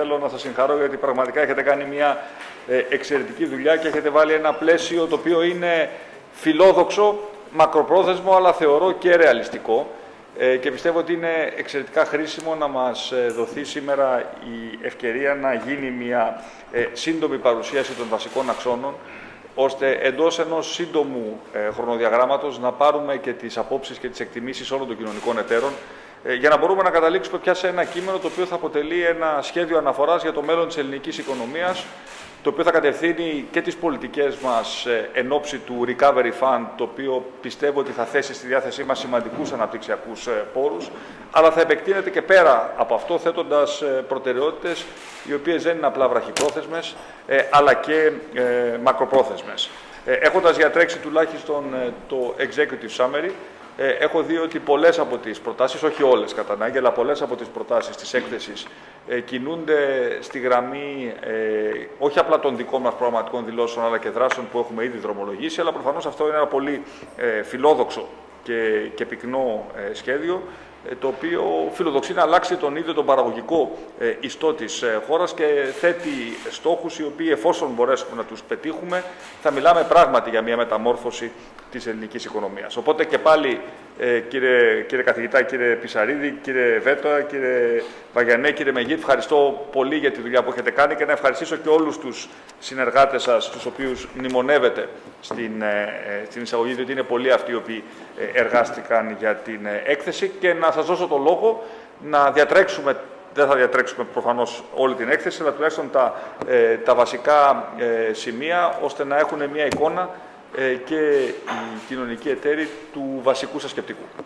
θέλω να σας συγχαρώ γιατί πραγματικά έχετε κάνει μια ε, εξαιρετική δουλειά και έχετε βάλει ένα πλαίσιο το οποίο είναι φιλόδοξο, μακροπρόθεσμο, αλλά θεωρώ και ρεαλιστικό. Ε, και πιστεύω ότι είναι εξαιρετικά χρήσιμο να μας ε, δοθεί σήμερα η ευκαιρία να γίνει μια σύντομη παρουσίαση των βασικών αξώνων ώστε εντός ενός σύντομου χρονοδιαγράμματος να πάρουμε και τις απόψεις και τις εκτιμήσεις όλων των κοινωνικών εταίρων για να μπορούμε να καταλήξουμε πια σε ένα κείμενο το οποίο θα αποτελεί ένα σχέδιο αναφοράς για το μέλλον της ελληνικής οικονομίας το οποίο θα κατευθύνει και τις πολιτικές μας ε, εν ώψη του Recovery Fund, το οποίο πιστεύω ότι θα θέσει στη διάθεσή μας σημαντικούς αναπτυξιακούς ε, πόρους, αλλά θα επεκτείνεται και πέρα από αυτό, θέτοντας ε, προτεραιότητες οι οποίες δεν είναι απλά βραχυπρόθεσμες, αλλά και μακροπρόθεσμες. Έχοντας διατρέξει τουλάχιστον το Executive Summary, ε, έχω δει ότι πολλές από τις προτάσεις, όχι όλες κατά ανάγκη, αλλά πολλές από τις προτάσεις της έκθεσης ε, κινούνται στη γραμμή ε, όχι απλά των δικών μας προγραμματικών δηλώσεων, αλλά και δράσεων που έχουμε ήδη δρομολογήσει, αλλά προφανώς αυτό είναι ένα πολύ ε, φιλόδοξο και, και πυκνό ε, σχέδιο, ε, το οποίο φιλοδοξεί να αλλάξει τον ίδιο τον παραγωγικό ε, ιστό της ε, χώρας και θέτει στόχους οι οποίοι εφόσον μπορέσουμε να τους πετύχουμε θα μιλάμε πράγματι για μια μεταμόρφωση της ελληνικής οικονομίας. Οπότε και πάλι κύριε, κύριε καθηγητά, κύριε Πισαρίδη, κύριε Βέτοα, κύριε Βαγιανέ, κύριε Μεγίτ, ευχαριστώ πολύ για τη δουλειά που έχετε κάνει και να ευχαριστήσω και όλους τους συνεργάτες σας, τους οποίους μνημονεύετε στην, στην εισαγωγή, διότι είναι πολλοί αυτοί οι οποίοι εργάστηκαν για την έκθεση και να σας δώσω το λόγο να διατρέξουμε, δεν θα διατρέξουμε προφανώς όλη την έκθεση, αλλά τουλάχιστον τα, ε, τα βασικά ε, σημεία, ώστε να έχουν μια εικόνα ε, και οι κοινωνικοί εταίροι του βασικού σας σκεπτικού.